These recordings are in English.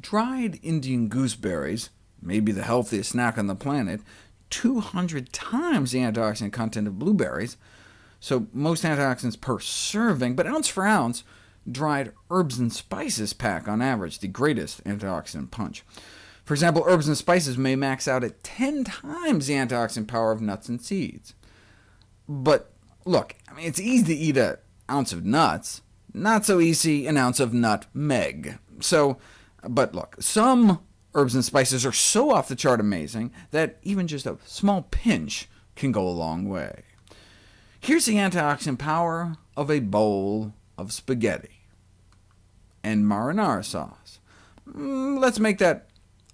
dried Indian gooseberries, maybe the healthiest snack on the planet, 200 times the antioxidant content of blueberries, so most antioxidants per serving, but ounce for ounce, dried herbs and spices pack on average the greatest antioxidant punch. For example, herbs and spices may max out at 10 times the antioxidant power of nuts and seeds. But look, I mean, it's easy to eat an ounce of nuts, not so easy an ounce of nutmeg. So, but look, some herbs and spices are so off the chart amazing that even just a small pinch can go a long way. Here's the antioxidant power of a bowl of spaghetti and marinara sauce. Mm, let's make that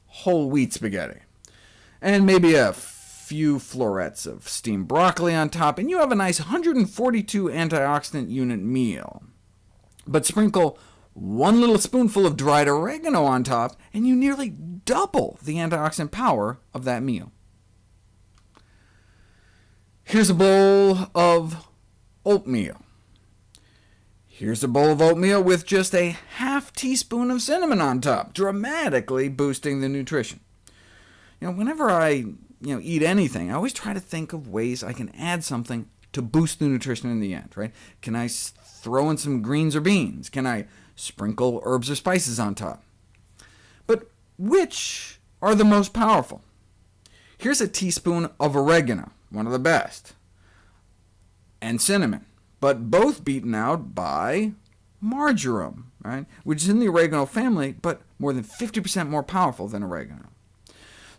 whole wheat spaghetti, and maybe a few florets of steamed broccoli on top, and you have a nice 142 antioxidant unit meal. But sprinkle one little spoonful of dried oregano on top, and you nearly double the antioxidant power of that meal. Here's a bowl of oatmeal. Here's a bowl of oatmeal with just a half teaspoon of cinnamon on top, dramatically boosting the nutrition. You know, whenever I you know, eat anything, I always try to think of ways I can add something to boost the nutrition in the end. Right? Can I throw in some greens or beans? Can I sprinkle herbs or spices on top? But which are the most powerful? Here's a teaspoon of oregano one of the best, and cinnamon, but both beaten out by marjoram, right? which is in the oregano family, but more than 50% more powerful than oregano.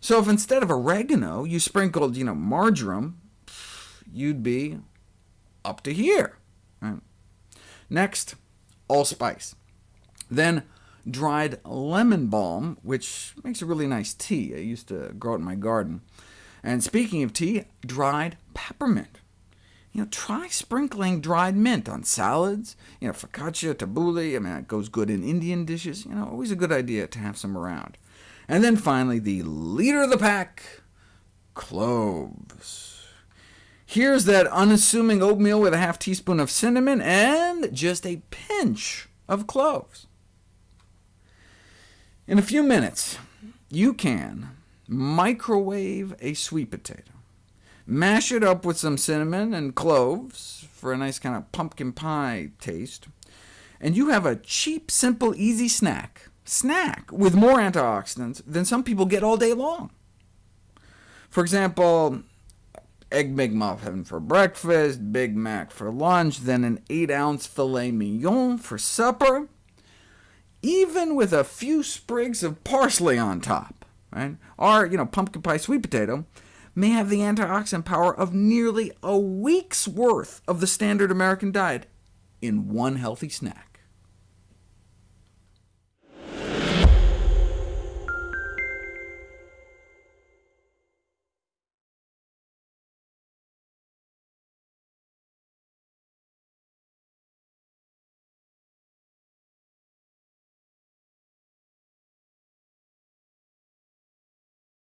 So if instead of oregano you sprinkled you know, marjoram, you'd be up to here. Right? Next, allspice. Then dried lemon balm, which makes a really nice tea. I used to grow it in my garden. And speaking of tea, dried peppermint. You know, try sprinkling dried mint on salads, you know, focaccia, tabbouleh, I mean, it goes good in Indian dishes. You know, always a good idea to have some around. And then finally, the leader of the pack, cloves. Here's that unassuming oatmeal with a half teaspoon of cinnamon and just a pinch of cloves. In a few minutes, you can Microwave a sweet potato. Mash it up with some cinnamon and cloves for a nice kind of pumpkin pie taste, and you have a cheap, simple, easy snack, snack with more antioxidants than some people get all day long. For example, Egg McMuffin for breakfast, Big Mac for lunch, then an 8-ounce filet mignon for supper, even with a few sprigs of parsley on top right? Or you know, pumpkin pie sweet potato may have the antioxidant power of nearly a week's worth of the standard American diet in one healthy snack.